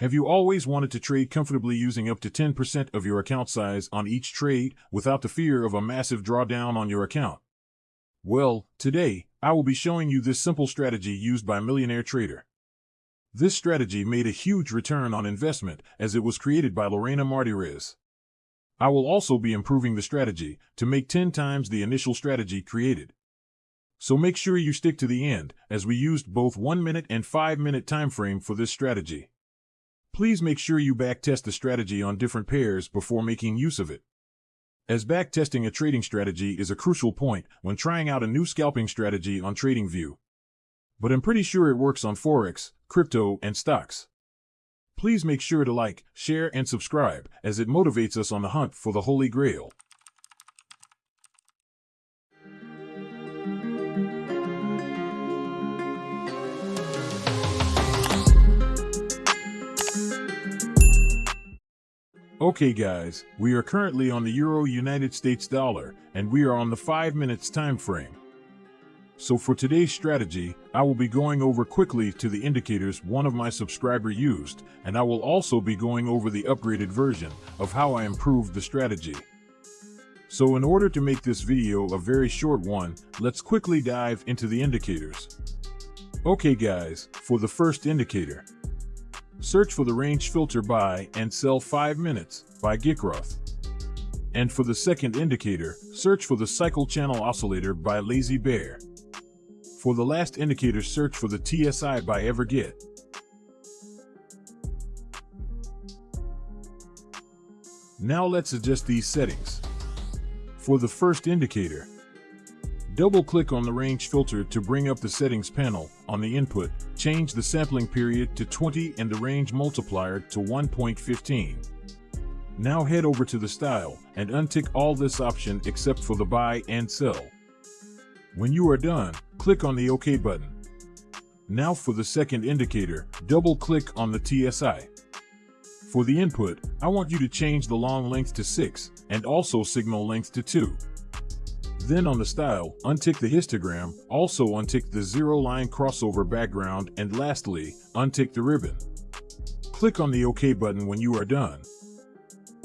Have you always wanted to trade comfortably using up to 10% of your account size on each trade without the fear of a massive drawdown on your account? Well, today, I will be showing you this simple strategy used by Millionaire Trader. This strategy made a huge return on investment as it was created by Lorena Martirez. I will also be improving the strategy to make 10 times the initial strategy created. So make sure you stick to the end as we used both 1 minute and 5 minute time frame for this strategy. Please make sure you backtest the strategy on different pairs before making use of it. As backtesting a trading strategy is a crucial point when trying out a new scalping strategy on TradingView. But I'm pretty sure it works on Forex, crypto, and stocks. Please make sure to like, share, and subscribe as it motivates us on the hunt for the Holy Grail. Okay guys, we are currently on the Euro United States dollar and we are on the 5 minutes time frame. So for today's strategy, I will be going over quickly to the indicators one of my subscriber used and I will also be going over the upgraded version of how I improved the strategy. So in order to make this video a very short one, let's quickly dive into the indicators. Okay guys, for the first indicator, Search for the range filter buy and sell 5 minutes by guikroth. And for the second indicator, search for the cycle channel oscillator by Lazy Bear. For the last indicator, search for the TSI by Everget. Now let's adjust these settings. For the first indicator, Double-click on the range filter to bring up the settings panel. On the input, change the sampling period to 20 and the range multiplier to 1.15. Now head over to the style and untick all this option except for the buy and sell. When you are done, click on the OK button. Now for the second indicator, double-click on the TSI. For the input, I want you to change the long length to 6 and also signal length to 2. Then on the style, untick the histogram, also untick the zero line crossover background, and lastly, untick the ribbon. Click on the OK button when you are done.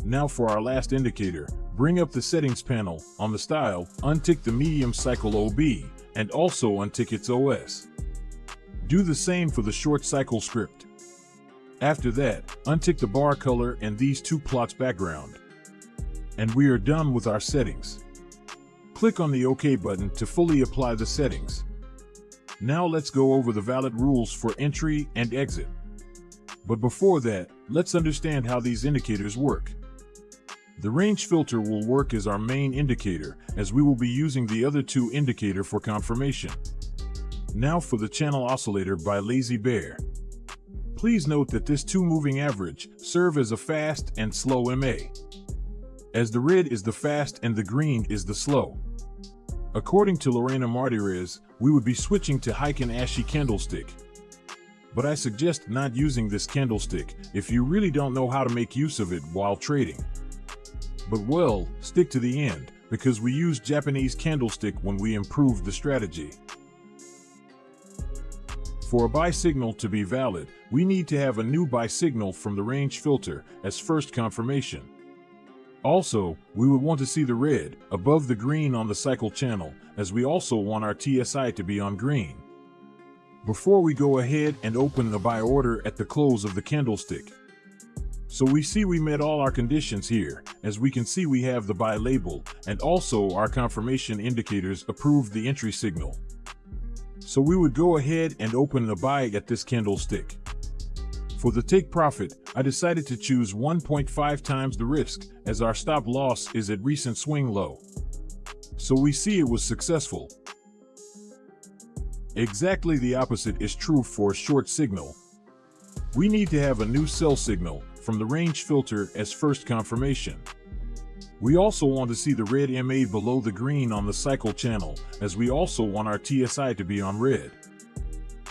Now for our last indicator, bring up the settings panel. On the style, untick the medium cycle OB, and also untick its OS. Do the same for the short cycle script. After that, untick the bar color and these two plots background. And we are done with our settings. Click on the OK button to fully apply the settings. Now let's go over the valid rules for entry and exit. But before that, let's understand how these indicators work. The range filter will work as our main indicator, as we will be using the other two indicator for confirmation. Now for the channel oscillator by Lazy Bear. Please note that this two moving average serve as a fast and slow MA. As the red is the fast and the green is the slow. According to Lorena Martirez, we would be switching to Heiken Ashi candlestick. But I suggest not using this candlestick if you really don't know how to make use of it while trading. But well, stick to the end, because we used Japanese candlestick when we improved the strategy. For a buy signal to be valid, we need to have a new buy signal from the range filter as first confirmation. Also, we would want to see the red above the green on the cycle channel, as we also want our TSI to be on green. Before we go ahead and open the buy order at the close of the candlestick. So we see we met all our conditions here, as we can see we have the buy label, and also our confirmation indicators approved the entry signal. So we would go ahead and open the buy at this candlestick. For the take profit, I decided to choose 1.5 times the risk as our stop loss is at recent swing low. So we see it was successful. Exactly the opposite is true for a short signal. We need to have a new sell signal from the range filter as first confirmation. We also want to see the red MA below the green on the cycle channel as we also want our TSI to be on red.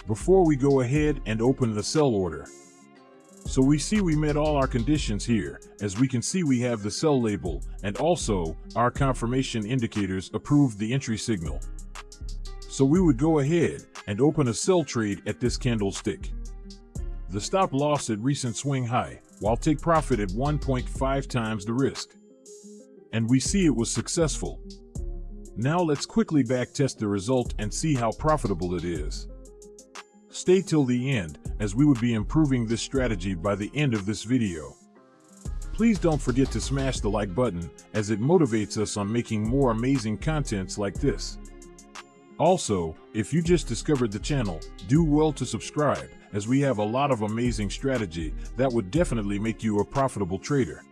Before we go ahead and open the sell order, so we see we met all our conditions here, as we can see we have the sell label, and also, our confirmation indicators approved the entry signal. So we would go ahead and open a sell trade at this candlestick. the stop loss at recent swing high, while take profit at 1.5 times the risk. And we see it was successful. Now let's quickly back test the result and see how profitable it is. Stay till the end, as we would be improving this strategy by the end of this video. Please don't forget to smash the like button, as it motivates us on making more amazing contents like this. Also, if you just discovered the channel, do well to subscribe, as we have a lot of amazing strategy that would definitely make you a profitable trader.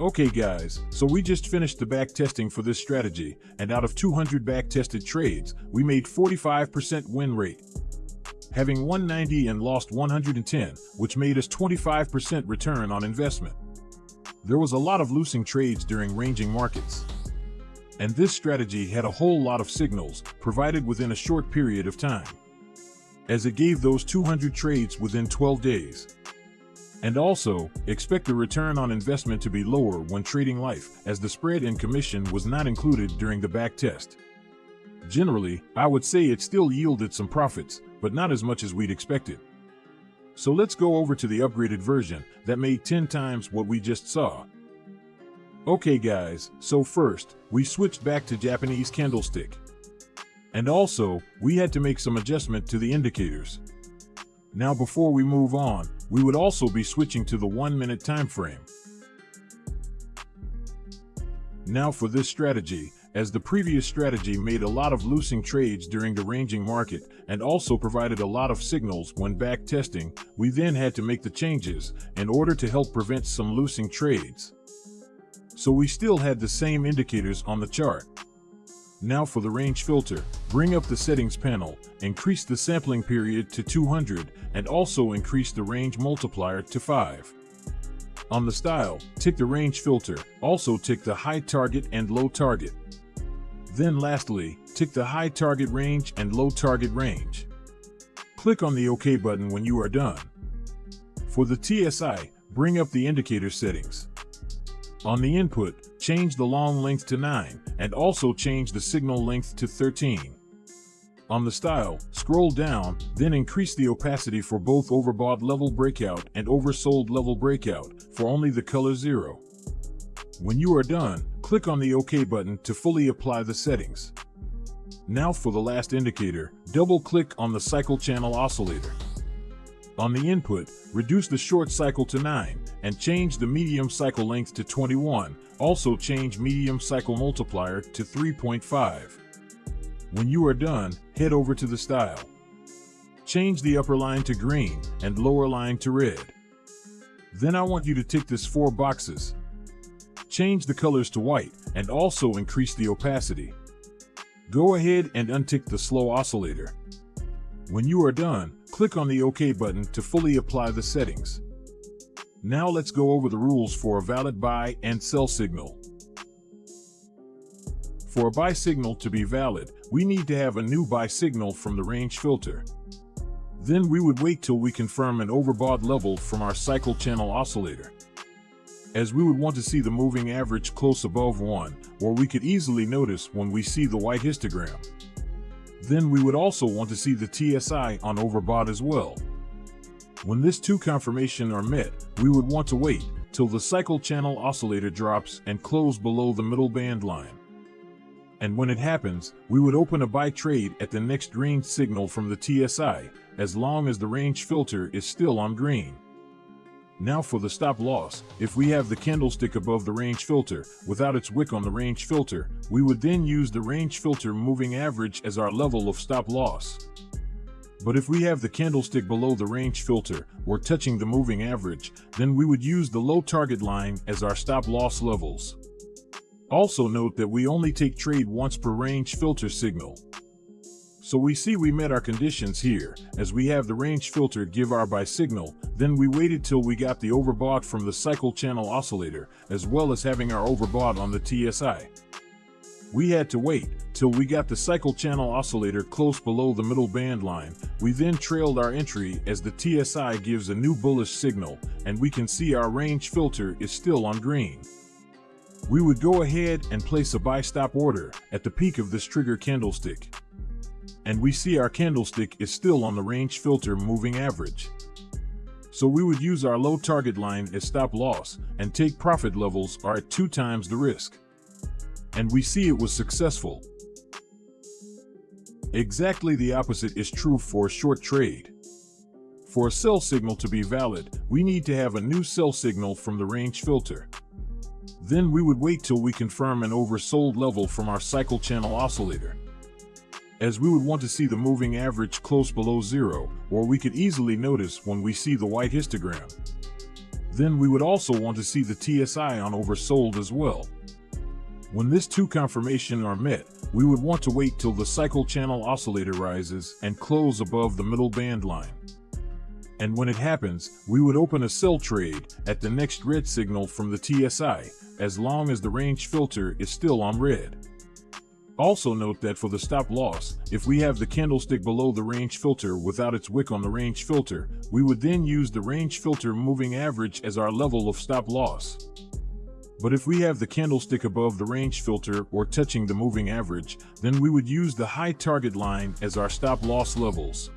Okay guys, so we just finished the back testing for this strategy, and out of 200 back tested trades, we made 45% win rate. Having 190 and lost 110, which made us 25% return on investment. There was a lot of losing trades during ranging markets. And this strategy had a whole lot of signals, provided within a short period of time. As it gave those 200 trades within 12 days. And also, expect the return on investment to be lower when trading life, as the spread and commission was not included during the back test. Generally, I would say it still yielded some profits, but not as much as we'd expected. So let's go over to the upgraded version that made 10 times what we just saw. Okay guys, so first, we switched back to Japanese candlestick. And also, we had to make some adjustment to the indicators. Now before we move on, we would also be switching to the one minute time frame. Now for this strategy, as the previous strategy made a lot of losing trades during the ranging market and also provided a lot of signals when back testing, we then had to make the changes in order to help prevent some losing trades. So we still had the same indicators on the chart. Now for the range filter, bring up the settings panel, increase the sampling period to 200, and also increase the range multiplier to 5. On the style, tick the range filter, also tick the high target and low target. Then lastly, tick the high target range and low target range. Click on the OK button when you are done. For the TSI, bring up the indicator settings. On the input, change the long length to 9, and also change the signal length to 13. On the style, scroll down, then increase the opacity for both overbought level breakout and oversold level breakout for only the color 0. When you are done, click on the OK button to fully apply the settings. Now for the last indicator, double-click on the cycle channel oscillator. On the input, reduce the short cycle to 9 and change the medium cycle length to 21. Also change medium cycle multiplier to 3.5. When you are done, head over to the style. Change the upper line to green and lower line to red. Then I want you to tick this four boxes. Change the colors to white and also increase the opacity. Go ahead and untick the slow oscillator. When you are done, click on the OK button to fully apply the settings. Now let's go over the rules for a valid buy and sell signal. For a buy signal to be valid, we need to have a new buy signal from the range filter. Then we would wait till we confirm an overbought level from our cycle channel oscillator. As we would want to see the moving average close above 1, or we could easily notice when we see the white histogram. Then we would also want to see the TSI on overbought as well. When this two confirmation are met, we would want to wait till the cycle channel oscillator drops and close below the middle band line. And when it happens, we would open a buy trade at the next range signal from the TSI, as long as the range filter is still on green. Now for the stop loss, if we have the candlestick above the range filter, without its wick on the range filter, we would then use the range filter moving average as our level of stop loss. But if we have the candlestick below the range filter, or touching the moving average, then we would use the low target line as our stop loss levels. Also note that we only take trade once per range filter signal. So we see we met our conditions here, as we have the range filter give our buy signal, then we waited till we got the overbought from the cycle channel oscillator, as well as having our overbought on the TSI. We had to wait till we got the cycle channel oscillator close below the middle band line. We then trailed our entry as the TSI gives a new bullish signal and we can see our range filter is still on green. We would go ahead and place a buy stop order at the peak of this trigger candlestick. And we see our candlestick is still on the range filter moving average. So we would use our low target line as stop loss and take profit levels are at two times the risk. And we see it was successful. Exactly the opposite is true for a short trade. For a sell signal to be valid, we need to have a new sell signal from the range filter. Then we would wait till we confirm an oversold level from our cycle channel oscillator. As we would want to see the moving average close below zero, or we could easily notice when we see the white histogram. Then we would also want to see the TSI on oversold as well. When this two confirmation are met, we would want to wait till the cycle channel oscillator rises and close above the middle band line. And when it happens, we would open a sell trade at the next red signal from the TSI as long as the range filter is still on red. Also note that for the stop loss, if we have the candlestick below the range filter without its wick on the range filter, we would then use the range filter moving average as our level of stop loss. But if we have the candlestick above the range filter or touching the moving average, then we would use the high target line as our stop loss levels.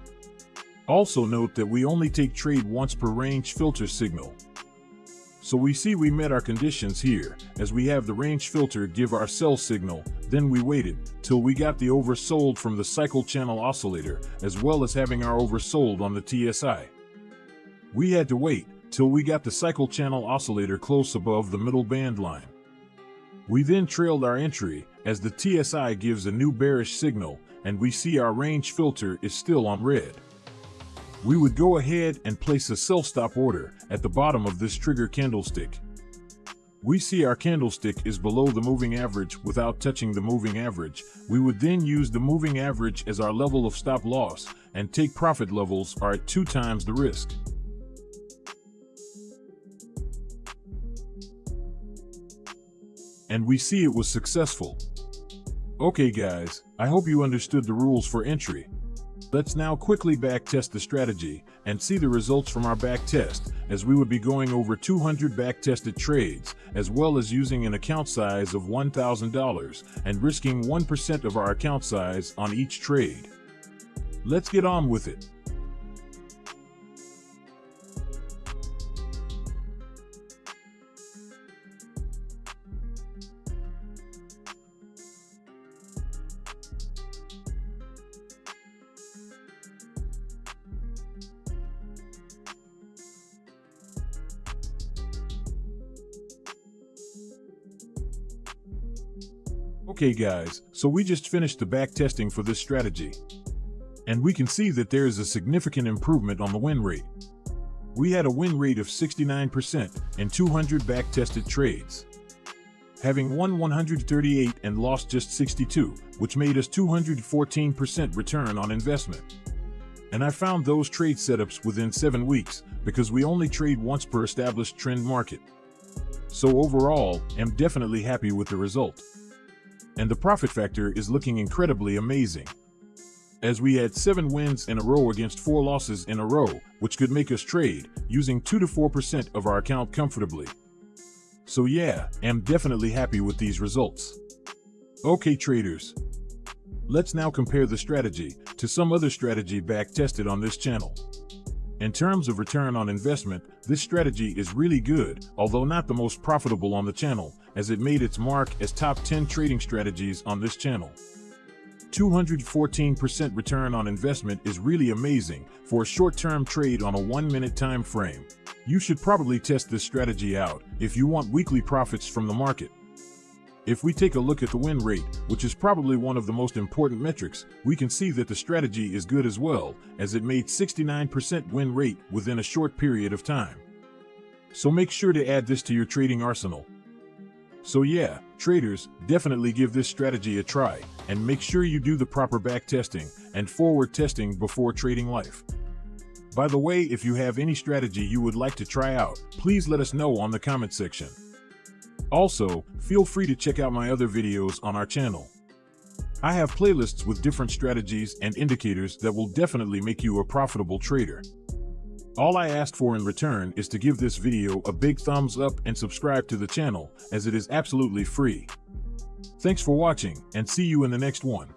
Also note that we only take trade once per range filter signal. So we see we met our conditions here, as we have the range filter give our sell signal, then we waited, till we got the oversold from the cycle channel oscillator, as well as having our oversold on the TSI. We had to wait, till we got the cycle channel oscillator close above the middle band line. We then trailed our entry, as the TSI gives a new bearish signal, and we see our range filter is still on red we would go ahead and place a sell stop order at the bottom of this trigger candlestick. We see our candlestick is below the moving average without touching the moving average. We would then use the moving average as our level of stop loss and take profit levels are at two times the risk. And we see it was successful. Okay guys, I hope you understood the rules for entry. Let's now quickly backtest the strategy and see the results from our backtest, as we would be going over 200 backtested trades, as well as using an account size of $1,000 and risking 1% of our account size on each trade. Let's get on with it. Okay guys, so we just finished the back testing for this strategy. And we can see that there is a significant improvement on the win rate. We had a win rate of 69% in 200 back tested trades. Having won 138 and lost just 62, which made us 214% return on investment. And I found those trade setups within 7 weeks because we only trade once per established trend market. So overall, I'm definitely happy with the result and the profit factor is looking incredibly amazing. As we had 7 wins in a row against 4 losses in a row, which could make us trade, using 2 to 4% of our account comfortably. So yeah, I'm definitely happy with these results. Okay traders, let's now compare the strategy to some other strategy back tested on this channel. In terms of return on investment, this strategy is really good, although not the most profitable on the channel, as it made its mark as top 10 trading strategies on this channel. 214% return on investment is really amazing for a short-term trade on a one-minute time frame. You should probably test this strategy out if you want weekly profits from the market. If we take a look at the win rate, which is probably one of the most important metrics, we can see that the strategy is good as well, as it made 69% win rate within a short period of time. So make sure to add this to your trading arsenal. So yeah, traders, definitely give this strategy a try, and make sure you do the proper back testing and forward testing before trading life. By the way, if you have any strategy you would like to try out, please let us know on the comment section. Also, feel free to check out my other videos on our channel. I have playlists with different strategies and indicators that will definitely make you a profitable trader. All I ask for in return is to give this video a big thumbs up and subscribe to the channel as it is absolutely free. Thanks for watching and see you in the next one.